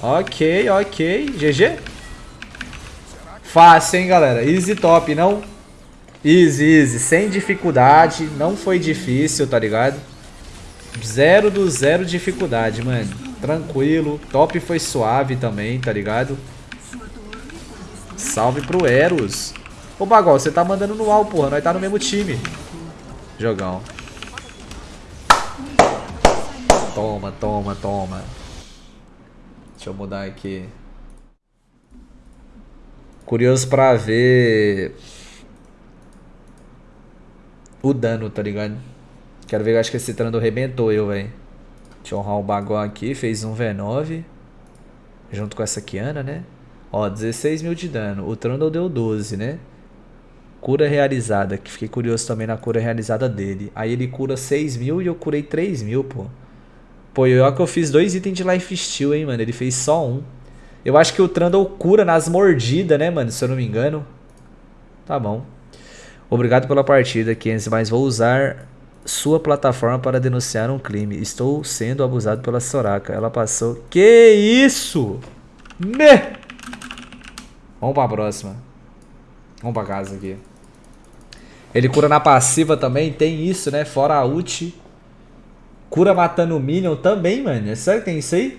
Ok, ok. GG. Fácil, hein, galera. Easy top, não? Easy, easy. Sem dificuldade. Não foi difícil, tá ligado? Zero do zero dificuldade, mano. Tranquilo. Top foi suave também, tá ligado? Salve pro Eros. Ô, Bagol, você tá mandando no UAU, porra. Nós tá no mesmo time. Jogão. Toma, toma, toma. Deixa eu mudar aqui. Curioso pra ver o dano, tá ligado? Quero ver, acho que esse Trando arrebentou eu, velho. Deixa eu honrar o Bagol aqui, fez um V9. Junto com essa Kiana, né? Ó, 16 mil de dano. O Trundle deu 12, né? Cura realizada, que fiquei curioso também na cura realizada dele. Aí ele cura 6 mil e eu curei 3 mil, pô. Pô, eu que eu fiz dois itens de Life Steal, hein, mano. Ele fez só um. Eu acho que o Trundle cura nas mordidas, né, mano? Se eu não me engano. Tá bom. Obrigado pela partida, Kenzie, mas vou usar sua plataforma para denunciar um crime. Estou sendo abusado pela Soraka. Ela passou... Que isso? Me... Vamos pra próxima. Vamos pra casa aqui. Ele cura na passiva também, tem isso, né? Fora a ult. Cura matando o Minion também, mano. É sério que tem isso aí?